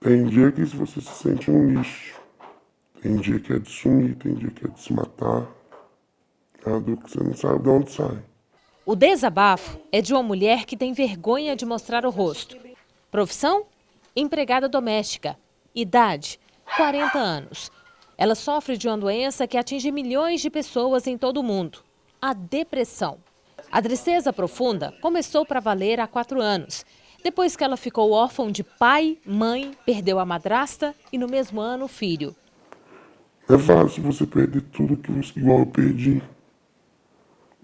Tem dia que você se sente um lixo. Tem dia que é de sumir, tem dia que é de se matar. É uma dor que você não sabe de onde sai. O desabafo é de uma mulher que tem vergonha de mostrar o rosto. Profissão? Empregada doméstica. Idade? 40 anos. Ela sofre de uma doença que atinge milhões de pessoas em todo o mundo. A depressão. A tristeza profunda começou para valer há quatro anos depois que ela ficou órfã de pai, mãe, perdeu a madrasta e no mesmo ano o filho. É fácil você perder tudo que você, igual eu perdi.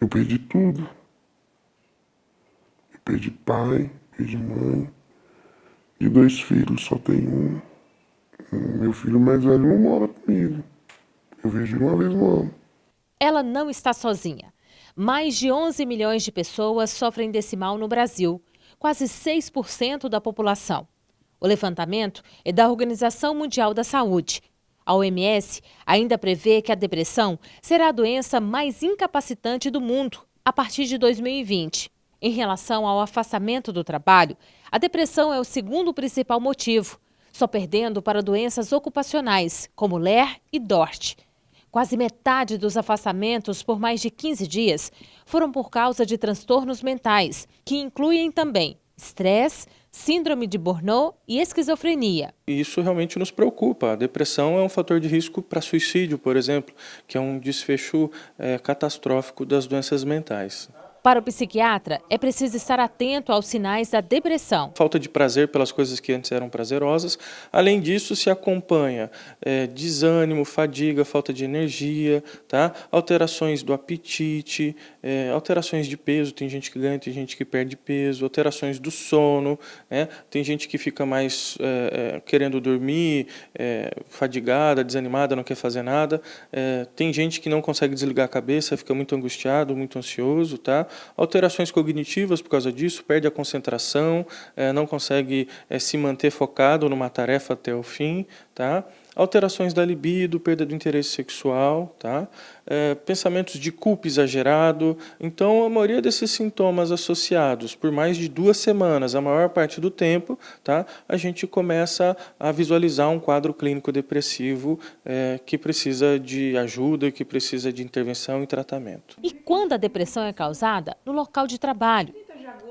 Eu perdi tudo. Eu perdi pai, perdi mãe. De dois filhos, só tenho um. Meu filho mais velho não mora comigo. Eu vejo uma vez no ano. Ela não está sozinha. Mais de 11 milhões de pessoas sofrem desse mal no Brasil quase 6% da população. O levantamento é da Organização Mundial da Saúde. A OMS ainda prevê que a depressão será a doença mais incapacitante do mundo a partir de 2020. Em relação ao afastamento do trabalho, a depressão é o segundo principal motivo, só perdendo para doenças ocupacionais, como LER e DORT. Quase metade dos afastamentos por mais de 15 dias foram por causa de transtornos mentais, que incluem também estresse, síndrome de Burnout e esquizofrenia. Isso realmente nos preocupa. A depressão é um fator de risco para suicídio, por exemplo, que é um desfecho é, catastrófico das doenças mentais. Para o psiquiatra, é preciso estar atento aos sinais da depressão. Falta de prazer pelas coisas que antes eram prazerosas. Além disso, se acompanha é, desânimo, fadiga, falta de energia, tá? alterações do apetite, é, alterações de peso, tem gente que ganha, tem gente que perde peso, alterações do sono, né? tem gente que fica mais é, é querendo dormir, é, fadigada, desanimada, não quer fazer nada. É, tem gente que não consegue desligar a cabeça, fica muito angustiado, muito ansioso, tá? Alterações cognitivas por causa disso, perde a concentração, é, não consegue é, se manter focado numa tarefa até o fim, tá? Alterações da libido, perda do interesse sexual, tá? É, pensamentos de culpa exagerado. Então, a maioria desses sintomas associados por mais de duas semanas, a maior parte do tempo, tá? a gente começa a visualizar um quadro clínico depressivo é, que precisa de ajuda, que precisa de intervenção e tratamento. E quando a depressão é causada? No local de trabalho,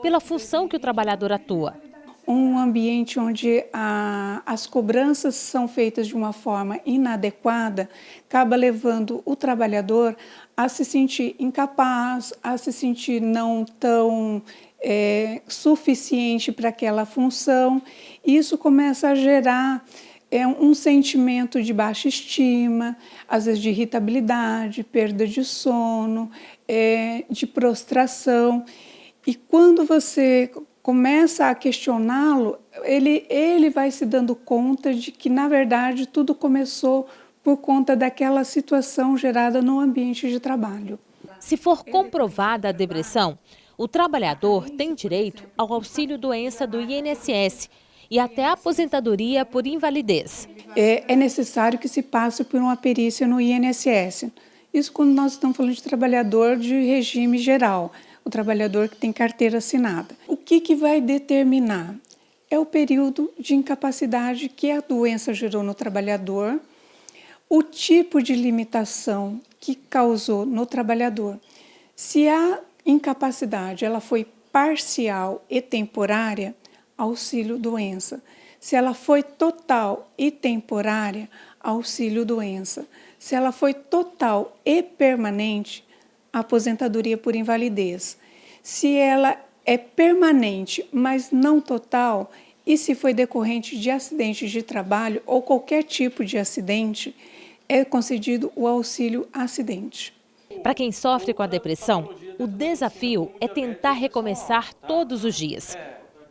pela função que o trabalhador atua um ambiente onde a, as cobranças são feitas de uma forma inadequada, acaba levando o trabalhador a se sentir incapaz, a se sentir não tão é, suficiente para aquela função. Isso começa a gerar é, um sentimento de baixa estima, às vezes de irritabilidade, perda de sono, é, de prostração. E quando você começa a questioná-lo, ele, ele vai se dando conta de que, na verdade, tudo começou por conta daquela situação gerada no ambiente de trabalho. Se for comprovada a depressão, o trabalhador tem direito ao auxílio doença do INSS e até a aposentadoria por invalidez. É, é necessário que se passe por uma perícia no INSS. Isso quando nós estamos falando de trabalhador de regime geral o trabalhador que tem carteira assinada. Que, que vai determinar? É o período de incapacidade que a doença gerou no trabalhador, o tipo de limitação que causou no trabalhador. Se a incapacidade ela foi parcial e temporária, auxílio doença. Se ela foi total e temporária, auxílio doença. Se ela foi total e permanente, aposentadoria por invalidez. Se ela é permanente, mas não total, e se foi decorrente de acidente de trabalho ou qualquer tipo de acidente, é concedido o auxílio acidente. Para quem sofre com a depressão, o desafio é tentar recomeçar todos os dias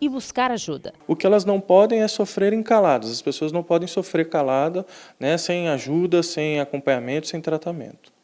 e buscar ajuda. O que elas não podem é sofrer caladas. As pessoas não podem sofrer calada, né, sem ajuda, sem acompanhamento, sem tratamento.